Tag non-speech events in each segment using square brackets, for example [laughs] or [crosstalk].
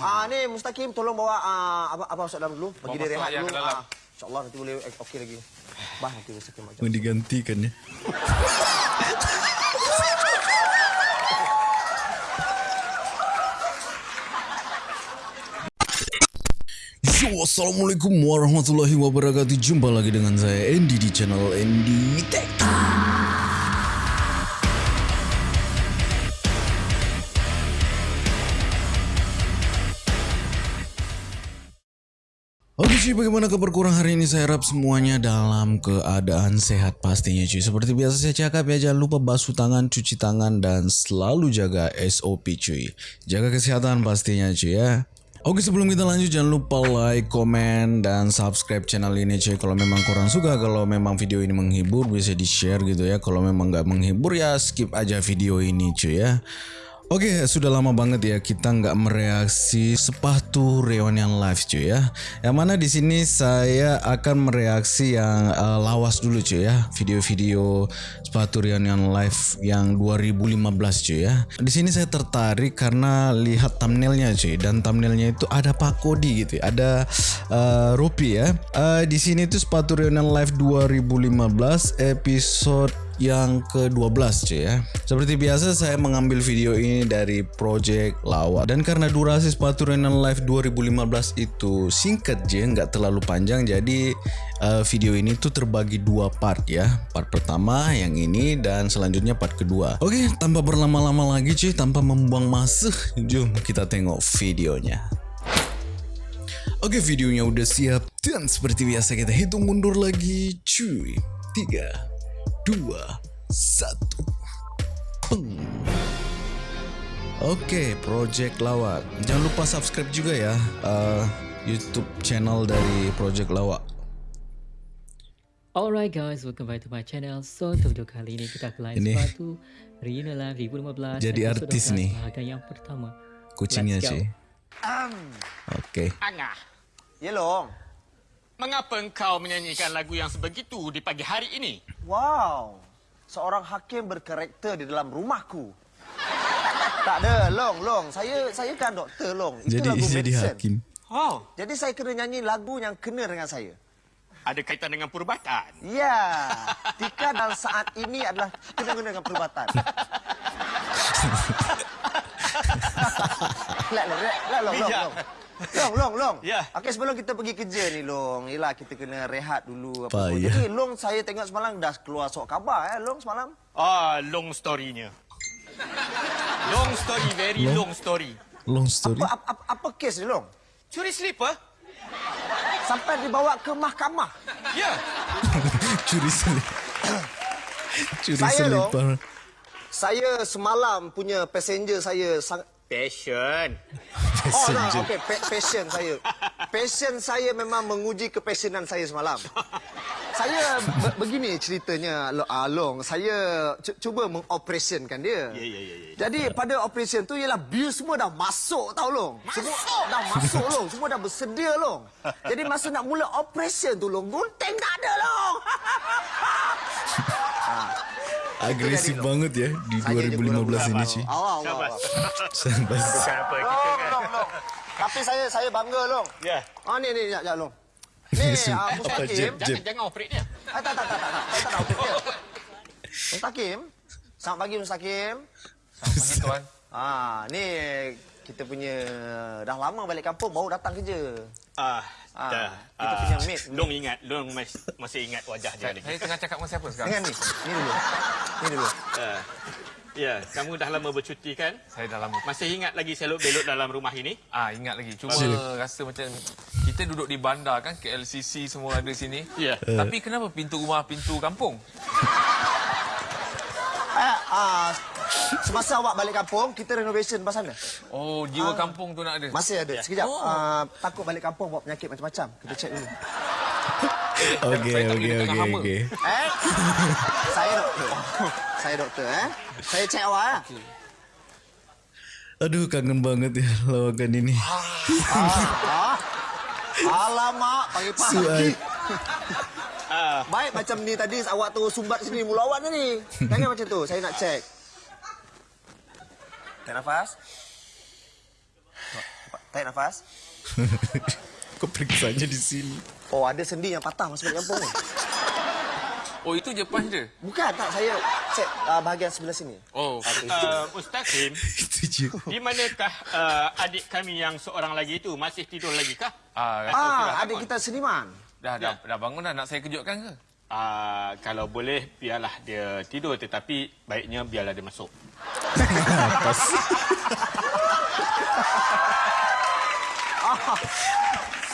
Ah ni Mustaqim tolong bawa ah, apa apa masuk dalam dulu. Bagi dia rehat dulu. Ah, InsyaAllah nanti boleh eh, okey lagi. Bah nanti Mustaqim macam. Mau digantikan ya. Yo, Assalamualaikum warahmatullahi wabarakatuh Jumpa lagi dengan saya Andy di channel Andy Tech Oke cuy, bagaimana kabar kurang hari ini? Saya harap semuanya dalam keadaan sehat pastinya cuy. Seperti biasa saya cakap ya, jangan lupa basuh tangan, cuci tangan, dan selalu jaga SOP cuy. Jaga kesehatan pastinya cuy ya. Oke sebelum kita lanjut jangan lupa like, komen, dan subscribe channel ini cuy. Kalau memang kurang suka, kalau memang video ini menghibur bisa di share gitu ya. Kalau memang nggak menghibur ya skip aja video ini cuy ya. Oke, sudah lama banget ya kita nggak mereaksi sepatu reunion live cuy ya. Yang mana di sini saya akan mereaksi yang eh, lawas dulu cuy ya, video-video sepatu reunion live yang 2015 cuy ya. Di sini saya tertarik karena lihat thumbnailnya cuy dan thumbnailnya itu ada Pak Kodi gitu, ya. ada eh, Rupi ya. Eh, di sini itu sepatu reunion live 2015 episode yang ke-12 cuy ya. Seperti biasa saya mengambil video ini dari Project Lawa dan karena durasi sepatu Renan Live 2015 itu singkat je nggak terlalu panjang jadi uh, video ini tuh terbagi dua part ya. Part pertama yang ini dan selanjutnya part kedua. Oke, tanpa berlama-lama lagi cuy, tanpa membuang masa, jom kita tengok videonya. Oke videonya udah siap dan seperti biasa kita hitung mundur lagi cuy. 3 dua, satu. Peng. Oke, Project Lawak. Jangan lupa subscribe juga ya uh, YouTube channel dari Project Lawak. Alright guys, welcome back to my channel. So untuk video kali ini kita akan live Ini. sepatu Reunion Live 2015 Jadi episode artis 12, nih. Bahagian yang pertama Kucingnya go. cuy. Oke. Angah, Ya long. Mengapa engkau menyanyikan lagu yang sebegitu di pagi hari ini? Wow. Seorang hakim berkarakter di dalam rumahku. tak ada, long, long. Saya saya kan doktor, long. Itu Jadi lagu jadi medicine. hakim. Oh, Jadi saya kena nyanyi lagu yang kena dengan saya. ada kaitan dengan perubatan. Ya, Tika dan saat ini adalah kena guna dengan perubatan. [laughs] Lek, lek, lek, long, long, Bijak. Long. Long, long, long. Ya. Okey, sebelum kita pergi kerja ni, long. Yelah, kita kena rehat dulu. Apa. Payah. Jadi, long saya tengok semalam dah keluar sok khabar, eh, long semalam. Ah, long story-nya. Long story, very long, story. Long story. Apa, apa, apa, apa kes ni, long? Curi slipper? Sampai dibawa ke mahkamah. Ya. [laughs] Curi selip. [coughs] Curi Saya, Long. selipar. Saya semalam punya passenger saya sangat... Passion. Oh, no, Passenger. okey, pa- passion saya. Passion saya memang menguji kepassionan saya semalam. Saya be- begini ceritanya, Lo- ah. Saya cu- cuba mengoperasionkan dia. Ya, ya, ya, ya. Jadi pada operation tu ialah bil semua dah masuk tau Long. Semua dah masuk Long. Semua dah bersedia Long. Jadi masa nak mula operation tu Long, gunting tak ada Long. [laughs] Agresif banget ya di Saja je 2015 ini cuy. Awal, awal. Bukan apa kita Long, kan. long, long. Tapi saya saya bangga Long. Ya. Ah ni ni sekejap Long. Ni ah, Mustaqim. Jeb? Jangan, jangan operate dia. Ah, tak, tak, tak, tak, tak. Saya tak nak operate dia. Mustaqim. Selamat pagi Mustaqim. Pagi tuan. Ah, ni kita punya dah lama balik kampung baru datang kerja. Ah, Ah, dah. kita Ah, punya mate. Long ingat, long mas- masih ingat wajah dia lagi. Saya tengah cakap dengan siapa sekarang? Dengan ni. Ni dulu. Ni dulu. Ah, Ya, kamu dah lama bercuti kan? Saya dah lama. Masih ingat lagi selok belok dalam rumah ini? Ah ingat lagi. Cuma Sila. rasa macam kita duduk di bandar kan KLCC semua ada sini. Ya. Tapi kenapa pintu rumah pintu kampung? Eh, ah, semasa awak balik kampung, kita renovation pas sana. Oh, jiwa kampung tu nak ada. Masih ada. Sekejap. Oh. Ah, takut balik kampung bawa penyakit macam-macam. Kita check dulu. [laughs] Oke Saya tak oke boleh oke tengah hama. oke. Eh? saya doktor. Saya doktor, eh. Saya check awak, eh. Aduh kangen banget ya lawakan ini. Ah. Alamak, pagi-pagi. Ah, Baik macam ni tadi awak tu sumbat sini mula awak ni. Jangan macam tu. Saya nak check. Tarik nafas. Tarik nafas. [laughs] Kau periksanya di sini. Oh, ada sendi yang patah masuk balik kampung ni. Oh, itu je punch je. Bukan, tak. Saya cek uh, bahagian sebelah sini. Oh, Uh, Ustaz Kim, [laughs] Itu je. di manakah uh, adik kami yang seorang lagi itu? Masih tidur lagi kah? ah, Ah, adik kita seniman. dah, dah, dah bangun dah nak saya kejutkan ke? Uh, kalau boleh, biarlah dia tidur. Tetapi baiknya biarlah dia masuk. [laughs]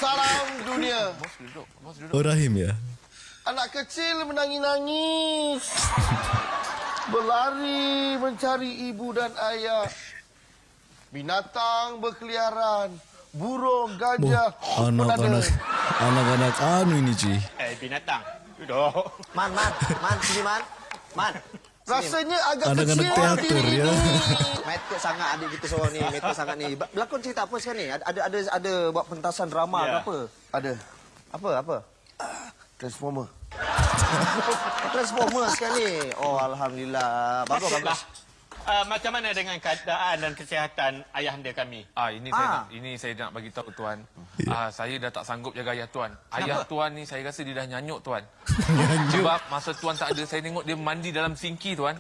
Salam dunia. Bos duduk, bos duduk. Oh Rahim ya? Anak kecil menangis-nangis. [laughs] Berlari mencari ibu dan ayah. Binatang berkeliaran. Burung, gajah, anak-anak anak-anak anu ini cuy. Eh, binatang. Duduk. Man, man, man, sini man. Man. Rasanya agak Anak-anak kecil teater diri ya. Metek sangat adik kita seorang ni, metek sangat ni. Berlakon cerita apa sekarang ni? Ada ada ada, ada buat pentasan drama Ya. ke apa? Ada Apa apa? transformer. [laughs] Transformer sekarang ni. Oh alhamdulillah. Bagus bagus. Uh, macam mana dengan keadaan dan kesihatan ayahanda kami? Ah ini Ah. saya nak, ini saya nak bagi tahu tuan. Ah saya dah tak sanggup jaga ayah tuan. Ayah tuan ni saya rasa dia dah nyanyuk tuan. Sebab masa tuan tak ada saya tengok dia mandi dalam sinki tuan.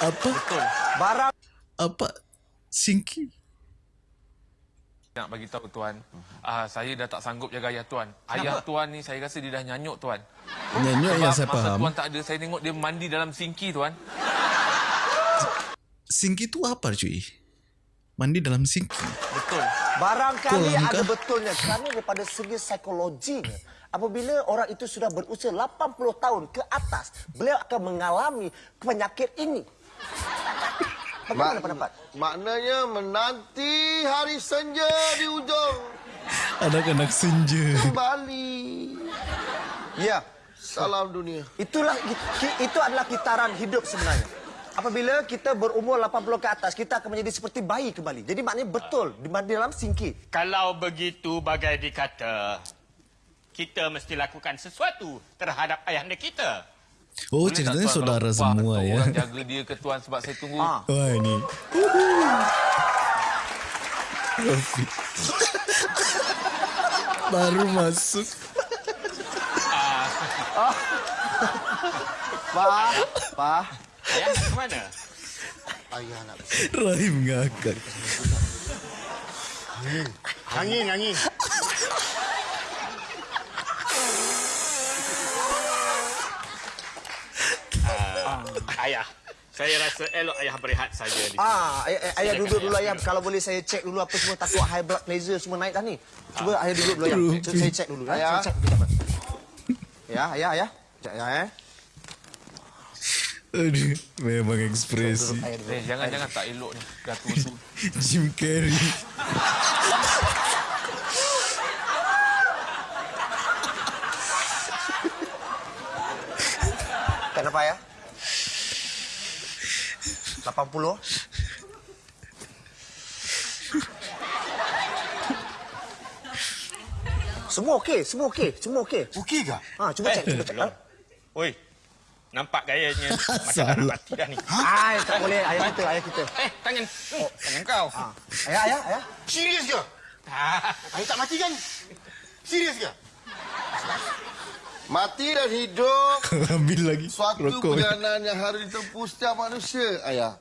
Apa? Betul. Barang Apa? Singki? Nak bagi tahu tuan. Ah saya dah tak sanggup jaga ayah tuan. Ayah tuan ni saya rasa dia dah nyanyuk tuan. Nyanyuk yang saya masa faham. tuan tak ada saya tengok dia mandi dalam sinki tuan. Singki itu apa cuy? Mandi dalam singki. Betul. barangkali Kolam ada kah? betulnya kerana daripada segi psikologinya. Apabila orang itu sudah berusia 80 tahun ke atas, beliau akan mengalami penyakit ini. Bagaimana Mak- pendapat? Maknanya menanti hari senja di ujung Anak-anak senja. kembali. Ya, Salam dunia. itulah itu adalah kitaran hidup sebenarnya. Apabila kita berumur 80 ke atas, kita akan menjadi seperti bayi kembali. Jadi maknanya betul di dalam singki. Kalau begitu bagai dikata, kita mesti lakukan sesuatu terhadap ayahanda kita. Oh Boleh ceritanya tuan saudara semua ya. Orang jaga dia ke tuan sebab saya tunggu. Ah. Wah ini. Baru masuk. Pak, Pak. Ayah ke mana? Ayah nak Rahim ngakak. Angin, angin. Ayah, saya rasa elok ayah berehat saja di sini. Ah, ayah, ayah duduk dulu ayah. ayah. Kalau boleh saya cek dulu apa semua takut high blood pressure semua naik dah ni. Cuba ayah duduk dulu ayah. Saya, saya cek dulu. Ayah. Saya cek dulu. Ya, ayah, ayah. Sekejap ya, eh. Aduh, memang ekspresi. Eh, jangan-jangan tak elok ni. Gatul [laughs] tu. Jim Carrey. Kenapa ya? 80. Semua okey, semua okey, semua okey. Okey ke? Ha, cuba cek, cuba cek. Belum. Oi, nampak gayanya [laughs] macam nak mati dah ni. Ai, tak boleh ayah kita, ayah kita. Eh, tangan. Oh, tangan kau. Ha. Ayah, ayah, ayah. Serius ke? Ah, Ayah tak mati kan? Serius ke? Mati dan hidup [laughs] Ambil lagi Suatu rokok. perjalanan yang harus ditempuh setiap manusia, ayah.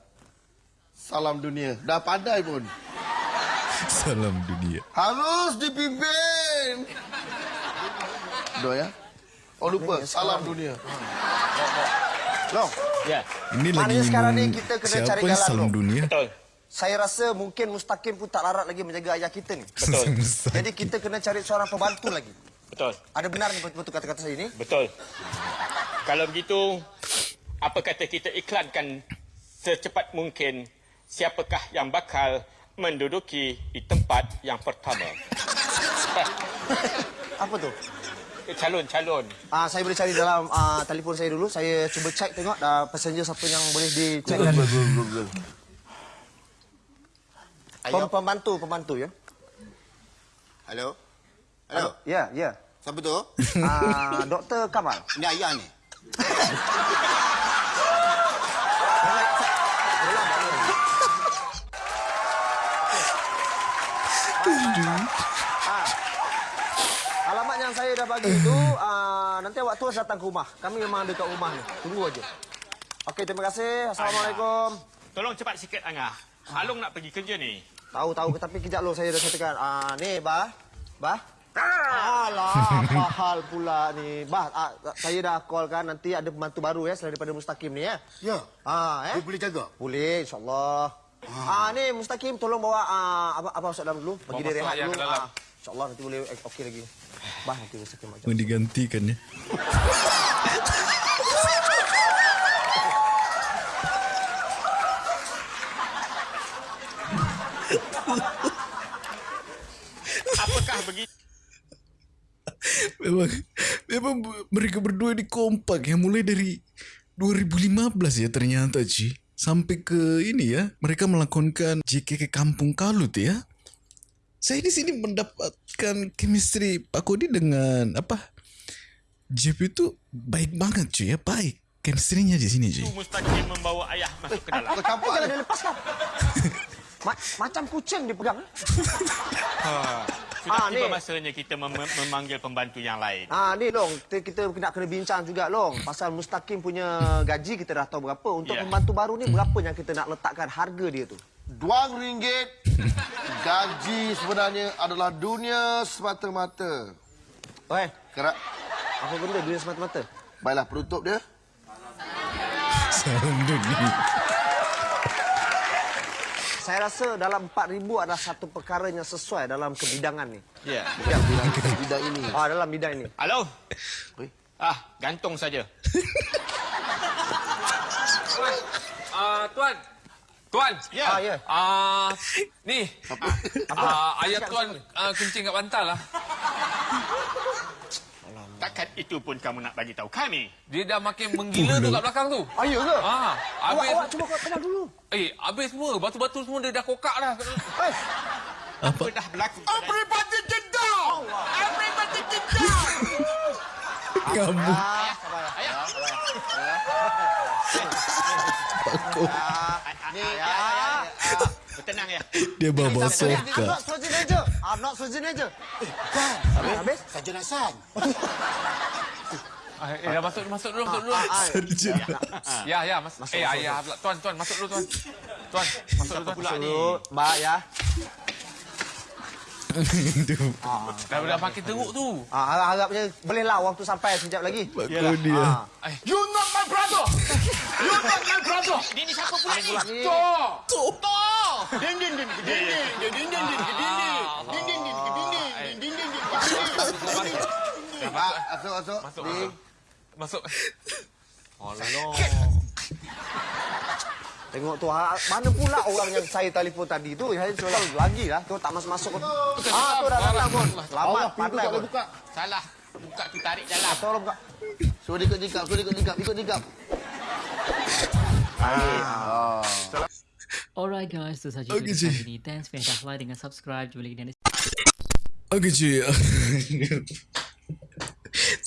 Salam dunia. Dah pandai pun. Salam dunia. Harus dipimpin. Doa ya? Oh lupa, salam dunia. Long, ya, Ini lagi sekarang ni kita kena siapa cari jalan, salam Long. dunia? betul. saya rasa mungkin Mustaqim pun tak larat lagi menjaga ayah kita ni. Betul. Jadi kita kena cari seorang pembantu lagi. Betul. Ada benar ni betul-betul kata-kata saya ni? Betul. Kalau begitu, apa kata kita iklankan secepat mungkin siapakah yang bakal menduduki di tempat yang pertama. [laughs] Apa tu? Calon-calon. Ah, saya boleh cari dalam ah, telefon saya dulu. Saya cuba cek tengok dah passenger siapa yang boleh dicek. Pem pembantu, pembantu ya. Halo? Halo? Ya, ya. Siapa tu? Ah, Dr. Kamal. Ini ayah ni. [laughs] yang saya dah bagi itu uh, nanti awak terus datang ke rumah. Kami memang dekat rumah ni. Tunggu aja. Okey, terima kasih. Assalamualaikum. Tolong cepat sikit Angah. Along nak pergi kerja ni. Tahu tahu tapi kejap lo saya dah katakan. Ah ni bah. Bah. Alah, apa hal pula ni? Bah, ah, saya dah call kan nanti ada pembantu baru ya selain daripada Mustaqim ni ya. Ya. Ah, eh? Dia boleh jaga? Boleh, insyaAllah. Ah. ni Mustaqim tolong bawa ah, apa apa masuk dalam dulu. Bagi Bawa dia rehat ayah dulu. ke dalam. Ah, insyaAllah nanti boleh eh, okey lagi. Bah nanti Mustaqim macam. Mau digantikan ya. Apakah begitu? Memang, memang mereka berdua ni kompak ya mulai dari 2015 ya ternyata Ci. Sampai ke ini ya, mereka melakonkan JK ke Kampung Kalut ya. Saya di sini mendapatkan chemistry Pak Kodi dengan apa? JP itu baik banget cuy ya, baik. Chemistry-nya di sini cuy. Mustaqim membawa ayah masuk ke dalam. Kau campak jangan dilepaskan. Ma- macam kucing dipegang. Sudah Ah, tiba ni. masanya kita mem- memanggil pembantu yang lain. Ah ni Long, kita, kita nak kena bincang juga Long. Pasal Mustaqim punya gaji kita dah tahu berapa. Untuk Ya. pembantu baru ni berapa yang kita nak letakkan harga dia tu? Dua ringgit. Gaji sebenarnya adalah dunia semata-mata. Oi, Kerak. apa benda dunia semata-mata? Baiklah penutup dia. Salam dunia. Saya rasa dalam 4000 adalah satu perkara yang sesuai dalam kebidangan ni. Ya. Ya, bilang kita bidang ini. Ah dalam bidang ini. Halo? Oi. Ah, gantung saja. Ah, tuan. Tuan. Ya. Ah ya. Ah, ni. Ah, ayah tuan ah, kencing kat bantal lah. Takkan itu pun kamu nak bagi tahu kami. Dia dah makin menggila tu kat belakang tu. Ah ya ke? Ah, Awak, habis awak cuba kau kenal dulu. eh habis semua batu-batu semua dia dah kokak dah. Eh, Apa dah berlaku? Everybody get down! Everybody get down! Kamu Ayah, ayah. Ni, ya, ya, ya. Bertenang ya. dia bawa I'm soka. not not Schwarzenegger. Kan? Habis? Habis? Saja Hasan. [laughs] Ah, eh dah masuk masuk dulu masuk dulu. Ah, Sarjan. Ya ya mas. eh ayah pula tuan tuan masuk dulu tuan. Tuan masuk dulu tuan. Pula ni. Dulu, Mbak ya. [laughs] Dah dah makin teruk tu. Ah, harap-harapnya bolehlah waktu sampai sekejap lagi. Kodi ya. Ah. You not my brother! You not my brother! Ini, siapa pula ni? Ni. Pak, masuk, masuk. Masuk Di. masuk. Masuk. [laughs] Tengok tu, ha, mana pula orang yang saya telefon tadi tu? Saya sudah lagi lah. Tu tak masuk-masuk. Ah, tu dah datang pun. Selamat, Allah, pintu pandai pun. buka. Salah. Buka tu tarik dalam. Tolong buka. Suruh dia ikut nikap, suruh dia ikut nikap, ikut nikap. Alright guys, itu saja Okey, video Cik. kali ini. Thanks for yang dah like dengan subscribe. Jumpa lagi di Oke cuy [laughs]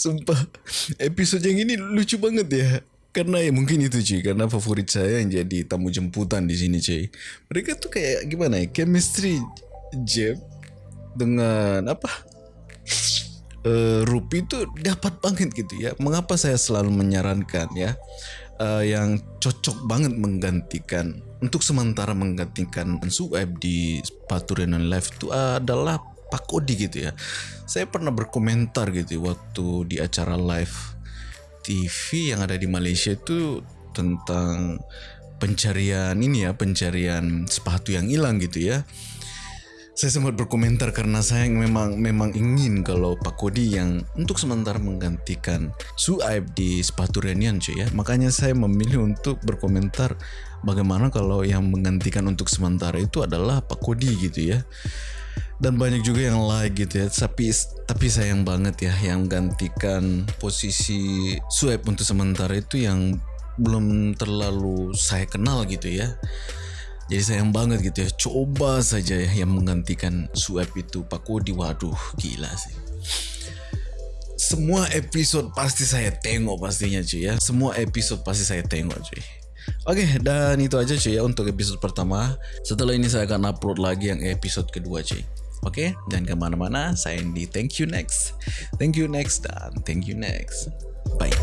Sumpah. Episod yang ini lucu banget ya. Karena ya mungkin itu cuy Karena favorit saya yang jadi tamu jemputan di sini cuy Mereka tuh kayak gimana ya? Chemistry Jeb Dengan apa? Uh, Rupi itu dapat banget gitu ya. Mengapa saya selalu menyarankan ya? Uh, Yang cocok banget menggantikan Untuk sementara menggantikan Sueb di sepatu Renan Live itu adalah Pak Kodi gitu ya. Saya pernah berkomentar gitu waktu di acara live TV yang ada di Malaysia itu tentang pencarian ini ya, pencarian sepatu yang hilang gitu ya. Saya sempat berkomentar karena saya memang memang ingin kalau Pak Kodi yang untuk sementara menggantikan Suaib di sepatu Renian cuy ya. Makanya saya memilih untuk berkomentar bagaimana kalau yang menggantikan untuk sementara itu adalah Pak Kodi gitu ya dan banyak juga yang like gitu ya. Tapi tapi sayang banget ya yang gantikan posisi Sueb untuk sementara itu yang belum terlalu saya kenal gitu ya. Jadi sayang banget gitu ya. Coba saja ya yang menggantikan Sueb itu Pak Kodi. Waduh gila sih. Semua episode pasti saya tengok pastinya cuy ya. Semua episode pasti saya tengok cuy. Oke dan itu aja cuy ya untuk episode pertama. Setelah ini saya akan upload lagi yang episode kedua cuy Oke, jangan kemana-mana. Saya di Thank You Next. Thank you next dan thank you next. Bye.